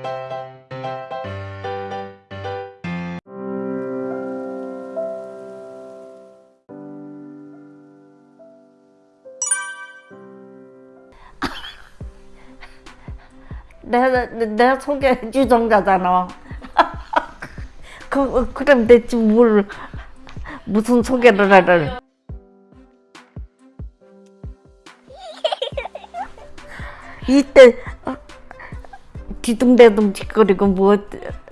내가 내가 소개 유정자잖아. 그 그럼 대체 뭘 무슨 소개를 하를? 이때 어, 뒤둥대둥 짓거리고 뭐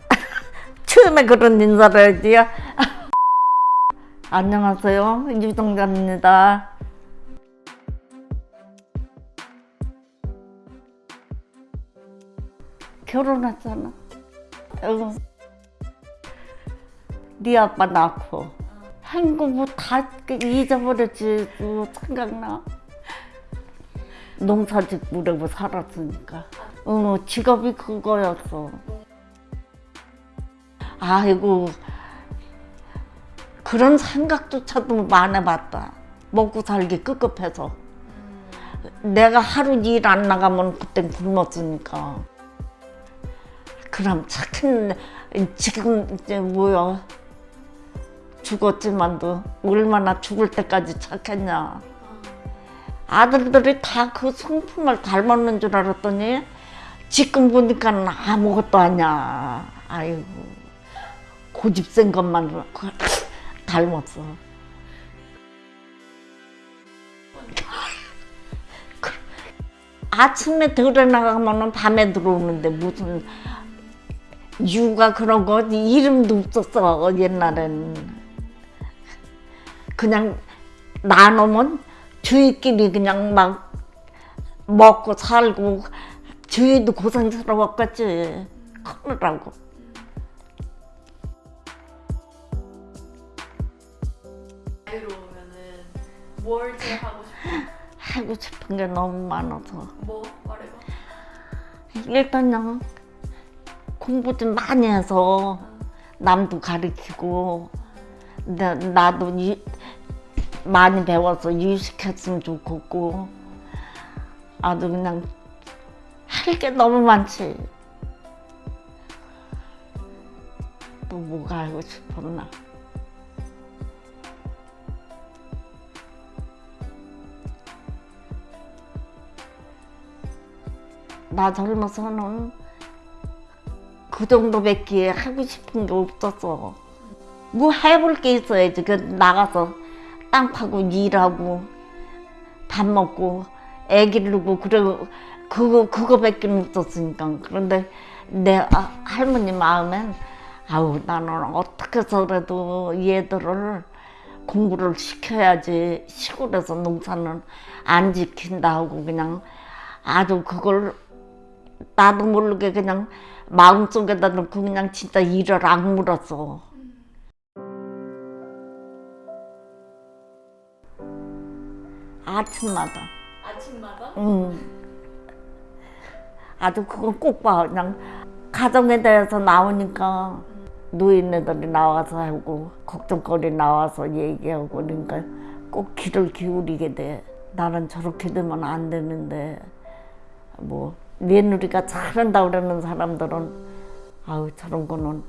처음에 그런 인사를 했지. 안녕하세요 유정자입니다. 결혼했잖아. 어. 네 아빠 낳고 한국 뭐 다 잊어버렸지 뭐 생각나. 농사짓 무려고 살았으니까. 어, 직업이 그거였어. 아이고 그런 생각조차도 안 해봤다. 먹고 살기 급급해서. 내가 하루 일 안 나가면 그땐 굶었으니까. 그럼 착한 지금 이제 뭐야 죽었지만도 얼마나 죽을 때까지 착했냐 아들들이 다 그 성품을 닮았는 줄 알았더니 지금 보니까 아무것도 아니야. 아이고 고집센 것만 닮았어. 아침에 들어 나가면 밤에 들어오는데 무슨 유가 그런 거 이름도 없었어 옛날엔. 그냥 나누면 주위끼리 그냥 막 먹고 살고 주위도 고생스러웠겠지 나이로 오면은 뭘 제일 하고 싶어? 하고 싶은 게 너무 많아서 뭐 말해봐. 일단 그냥 공부 좀 많이 해서 남도 가르치고 나, 나도 유, 많이 배워서 유식했으면 좋겠고 아주 그냥 할 게 너무 많지 또 뭐가 하고 싶었나 나 젊어서는 그 정도밖에 하고 싶은 게 없었어. 뭐 해볼 게 있어야지. 그 나가서 땅 파고 일하고 밥 먹고 애 기르고 그래 그거 그거밖에 없었으니까. 그런데 내 아, 할머니 마음엔 아우 나는 어떻게 해서라도 얘들을 공부를 시켜야지 시골에서 농사는 안 지킨다 하고 그냥 아주 그걸 나도 모르게 그냥 마음속에다 놓고 그냥 진짜 일을 악물었어. 아침마다. 아침마다? 응. 아주 그건 꼭 봐. 그냥 가정에 대해서 나오니까 노인네들이 나와서 하고 걱정거리 나와서 얘기하고 그러니까 꼭 귀를 기울이게 돼. 나는 저렇게 되면 안 되는데 뭐 며느리가 잘한다 그러는 사람들은 아우 저런 거는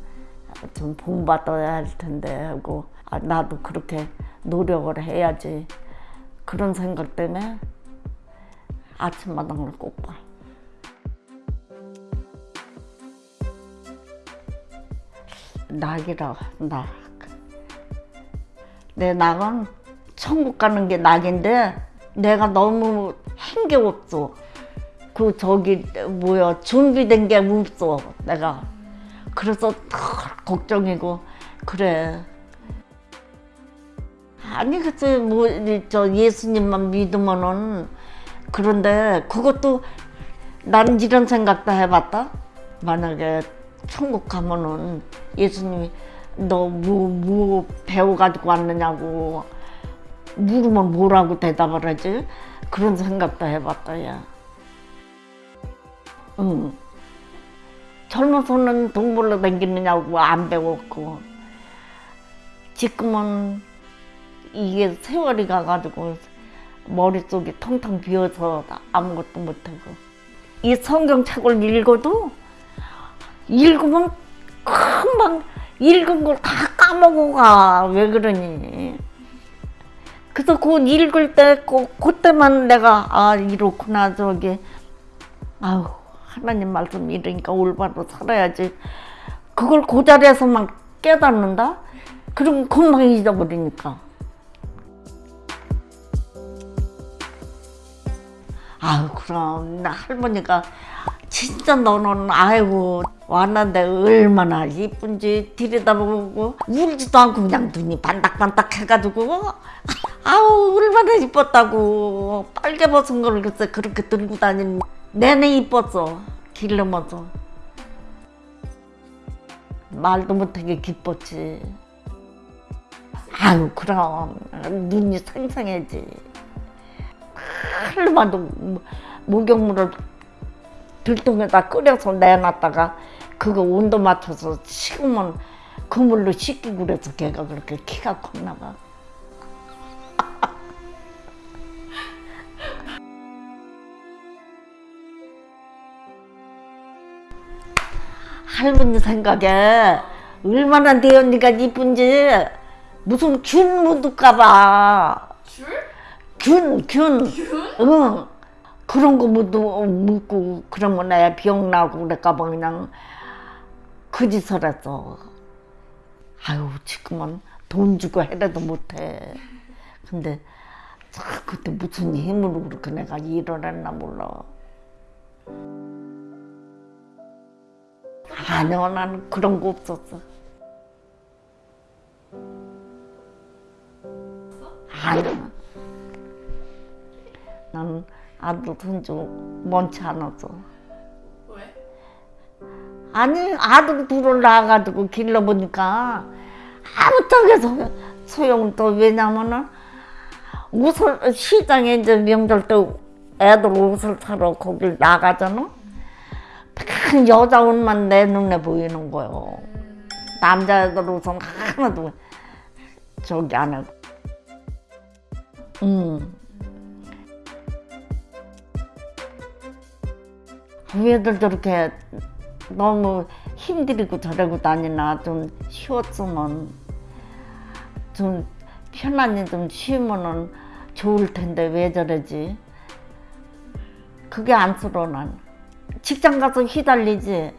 좀 본받아야 할 텐데 하고 아, 나도 그렇게 노력을 해야지 그런 생각 때문에 아침마당을 꼭 봐. 낙이라 낙. 내 낙은 천국 가는 게 낙인데 내가 너무 한게 없어. 그 저기 뭐야 준비된 게 없어 내가 그래서 더 걱정이고 그래 아니 그치 뭐저 예수님만 믿으면은 그런데 그것도 나는 이런 생각도 해봤다 만약에 천국 가면은 예수님이 너뭐뭐 배워가지고 왔느냐고 물으면 뭐라고 대답을 하지 그런 생각도 해봤다 야. 응. 젊어서는 동물로 다니느냐고 안 배웠고 지금은 이게 세월이 가가지고 머릿속이 텅텅 비어서 아무것도 못하고 이 성경책을 읽어도 읽으면 금방 읽은 걸 다 까먹어 가. 왜 그러니? 그래서 그 읽을 때, 그, 그때만 내가, 아, 이렇구나, 저기. 아우, 하나님 말씀 이러니까 올바로 살아야지. 그걸 그 자리에서만 깨닫는다? 그럼 금방 잊어버리니까. 아유, 그럼, 나 할머니가 진짜 너는, 아이고, 왔는데 얼마나 이쁜지 들여다보고, 울지도 않고 그냥 눈이 반딱반딱 해가지고, 아우, 얼마나 이뻤다고. 빨개 벗은 걸 글쎄 그렇게 들고 다니는 내내 이뻤어. 길러면서. 말도 못하게 기뻤지. 아유, 그럼. 눈이 생생해지. 뭐, 목욕물을 들통에다 끓여서 내놨다가 그거 온도 맞춰서 식으면 그 물로 씻기고 그래서 걔가 그렇게 키가 컸나 봐. 할머니 생각에 얼마나 내 언니가 이쁜지 무슨 균 묻을까봐 줄? 균, 균. 균? 응. 그런 거 묻고, 묻고 그러면 애 병 나고 그럴까봐 그냥 그 짓을 했어. 아유, 지금은 돈 주고 해라도 못해. 근데 참 그때 무슨 힘으로 그렇게 내가 일을 했나 몰라. 아니요, 나는 그런 거 없었어. 아니요. 나는 아들 손주 많지 않았어. 왜? 아니 아들 둘을 낳아가지고 길러보니까 아무 쪽에서 소용 또 왜냐면은 옷을 시장에 이제 명절 때 애들 옷을 사러 거길 나가잖아. 큰 여자 옷만 내 눈에 보이는 거요. 남자애들 옷은 하나도 저기 안 하고. 음. 왜들 저렇게 너무 힘들이고 저러고 다니나 좀 쉬었으면 좀 편안히 좀 쉬면은 좋을 텐데 왜 저러지? 그게 안쓰러워 난. 직장 가서 휘달리지.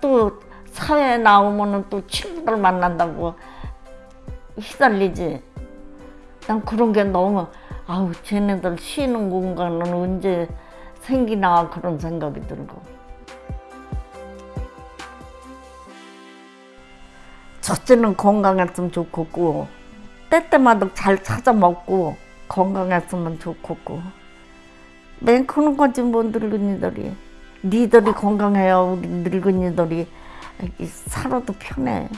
또 사회에 나오면은 또 친구들 만난다고 휘달리지. 난 그런 게 너무 아우 쟤네들 쉬는 공간은 언제 생기나 그런 생각이 들고. 첫째는 건강했으면 좋겠고 때때마다 잘 찾아 먹고 건강했으면 좋겠고. 맨 크는 거지 뭐 늙은이들이 니들이 건강해야 우리 늙은이들이 살아도 편해